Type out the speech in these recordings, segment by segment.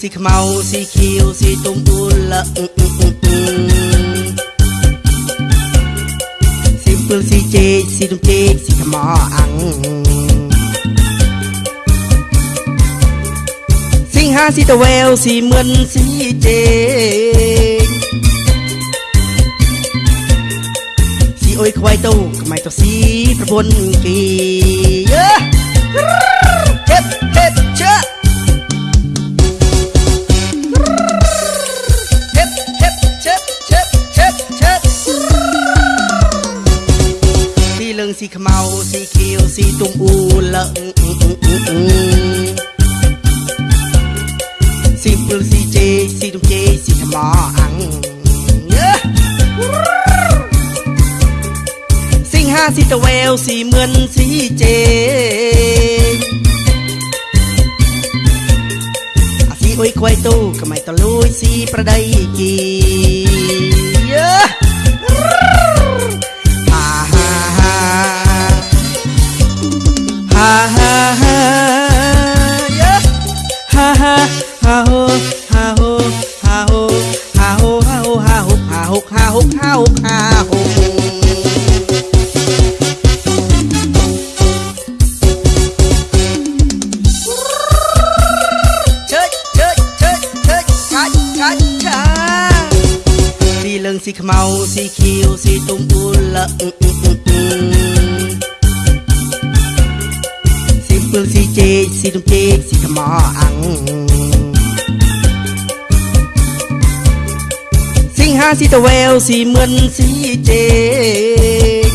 ស៊ីខ្មៅស៊ីខៀវស៊ីទុំអ៊ូលស៊ីពឹលស៊ីជេកស៊ីទុំជេកស៊ីខ្មៅអាំងសិង្ហាស៊ីតវែវស៊ីមឿនស៊ីជេកស៊ីអុយខ្វៃទៅក្មៃទៅស៊ីប្រពន្ធគីយេ ស៊ីលឹងស៊ីខ្មៅស៊ីខៀវស៊ីទុំអ៊ូលស៊ីពឹលស៊ីជេស៊ីទុំជេស៊ីខ្មៅអាំងសិង្ហាស៊ីតវែវស៊ីមឿនស៊ីជេអាស៊ីអុយខ្វៃទូកម៉ៃតលួយស៊ីប្រដីគី ហាហាហូហាហូហាហូហាហូហាហូហាហូហាហូហាហូហាហូហាហូជើចជើចជើចជើចកាច់កាច់ឆាស៊ីលឹងស៊ីខ្មៅស៊ីខៀវស៊ីទុំអ៊ូលស៊ីពឹលស៊ីជេកស៊ីទុំជេកស៊ីខ្មៅអាំង ហាស៊ីតវែវស៊ីមឿនស៊ីជេក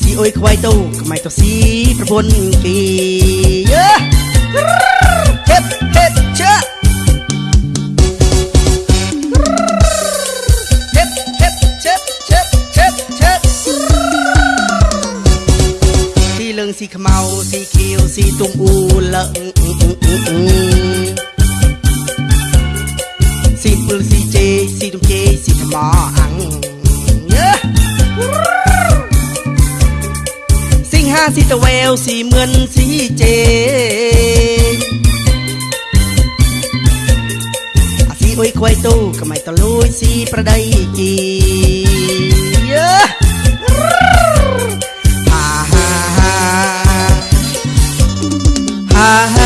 ស៊ីអុយខ្វៃទៅក្មៃទៅស៊ីប្រពន្ធគីយេ hip hip cha hip hip chip chip chip chip ស៊ីលឹងស៊ីខ្មៅស៊ីខៀវស៊ីទុំអ៊ូលស៊ី ពឹលស៊ីជេស៊ីទុំជេស៊ីខ្មៅអាំងយេសិង្ហាស៊ីតវែវស៊ីមឿនស៊ីជេអាស៊ីអុយខ្វៃទូកម៉ៃតលួយស៊ីប្រដីគីយេហាហាហាហាហាហា